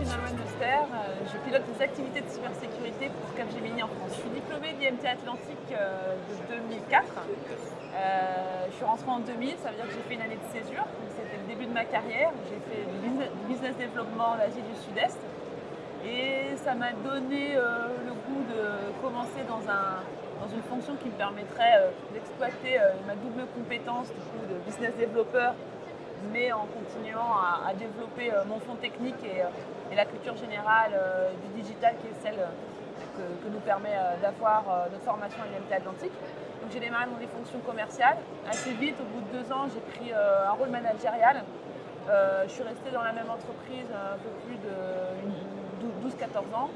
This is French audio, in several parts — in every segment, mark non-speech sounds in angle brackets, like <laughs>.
suis Nolwenn Lester, euh, je pilote les activités de cybersécurité pour Capgemini en France. Je suis diplômée d'IMT Atlantique euh, de 2004. Euh, je suis rentrée en 2000, ça veut dire que j'ai fait une année de césure, c'était le début de ma carrière. J'ai fait du business développement en Asie du Sud-Est et ça m'a donné le goût de commencer dans, un, dans une fonction qui me permettrait d'exploiter ma double compétence de business développeur mais en continuant à, développer euh, mon fond technique et, euh, la culture générale euh, du digital qui est celle que, nous permet d'avoir notre formation à l'IMT Atlantique. Donc j'ai démarré dans des fonctions commerciales. Assez vite, au bout de deux ans, j'ai pris un rôle managérial. je suis restée dans la même entreprise un peu plus de 12-14 ans.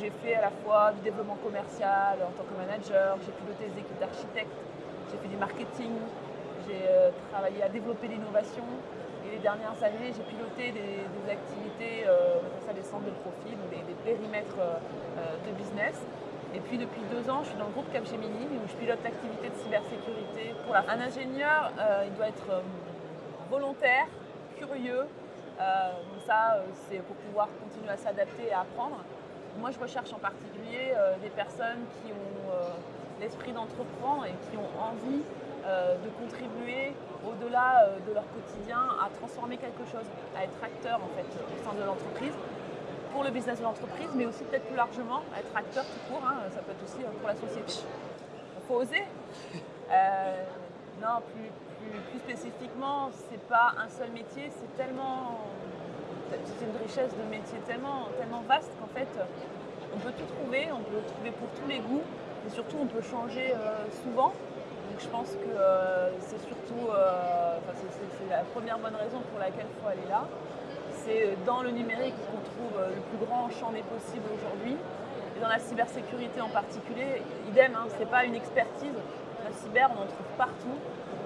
j'ai fait à la fois du développement commercial en tant que manager, j'ai piloté des équipes d'architectes, j'ai fait du marketing, j'ai euh, travaillé à développer l'innovation et les dernières années, j'ai piloté des, activités, euh, ça des centres de profil ou des, périmètres euh, de business. Et puis depuis deux ans, je suis dans le groupe Capgemini où je pilote l'activité de cybersécurité. Pour. Un ingénieur, il doit être volontaire, curieux. donc ça, c'est pour pouvoir continuer à s'adapter et à apprendre. Moi, je recherche en particulier des personnes qui ont l'esprit d'entreprendre et qui ont envie euh, de contribuer au-delà euh, de leur quotidien à transformer quelque chose, à être acteur en fait au sein de l'entreprise, pour le business de l'entreprise, mais aussi peut-être plus largement, être acteur tout court, hein, ça peut être aussi euh, pour la société. Il faut oser. <laughs> non, plus, plus, spécifiquement, c'est pas un seul métier, c'est tellement. C'est une richesse de métier tellement, tellement vaste qu'en fait, on peut tout trouver, on peut trouver pour tous les goûts, et surtout on peut changer souvent je pense que euh, c'est surtout, euh, c'est la première bonne raison pour laquelle il faut aller là. C'est dans le numérique qu'on trouve euh, le plus grand champ des possibles aujourd'hui. Et dans la cybersécurité en particulier, idem, hein, ce n'est pas une expertise. La cyber, on en trouve partout.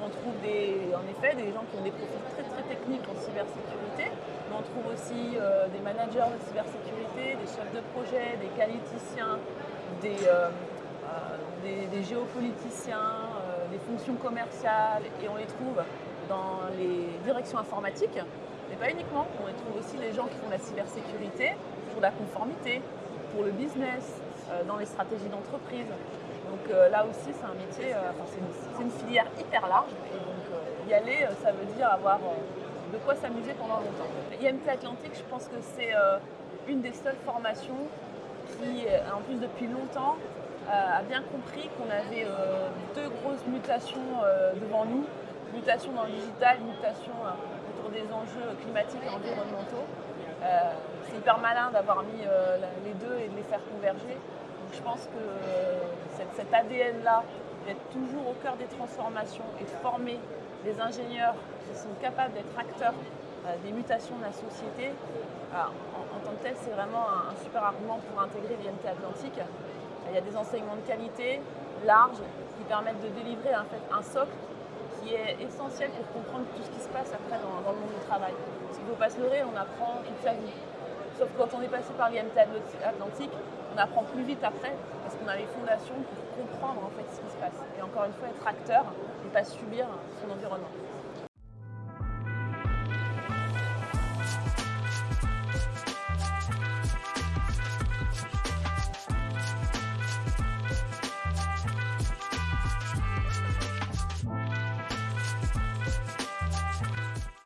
On trouve des, en effet des gens qui ont des profils très très techniques en cybersécurité, mais on trouve aussi des managers de cybersécurité, des chefs de projet, des qualiticiens, des géopoliticiens, fonctions commerciales et on les trouve dans les directions informatiques, mais pas uniquement. On les trouve aussi les gens qui font la cybersécurité, pour la conformité, pour le business, euh, dans les stratégies d'entreprise. Donc euh, là aussi, c'est un métier, euh, c'est une, filière hyper large. Et donc y aller, ça veut dire avoir de quoi s'amuser pendant longtemps. IMT Atlantique, je pense que c'est une des seules formations qui, en plus depuis longtemps, a bien compris qu'on avait euh, deux grosses mutations euh, devant nous, mutation dans le digital, mutation euh, autour des enjeux climatiques et environnementaux. c'est hyper malin d'avoir mis les deux et de les faire converger. je pense que cet, ADN-là, d'être toujours au cœur des transformations et de former des ingénieurs qui sont capables d'être acteurs des mutations de la société, en, tant que tel, c'est vraiment un, super argument pour intégrer l'IMT Atlantique. Il y a des enseignements de qualité larges qui permettent de délivrer en fait, un socle qui est essentiel pour comprendre tout ce qui se passe après dans, le monde du travail. Parce qu'il ne faut pas se leurrer, on apprend toute sa vie. Sauf quand on est passé par l'IMT Atlantique, on apprend plus vite après parce qu'on a les fondations pour comprendre en fait ce qui se passe. Et encore une fois, être acteur et pas subir son environnement.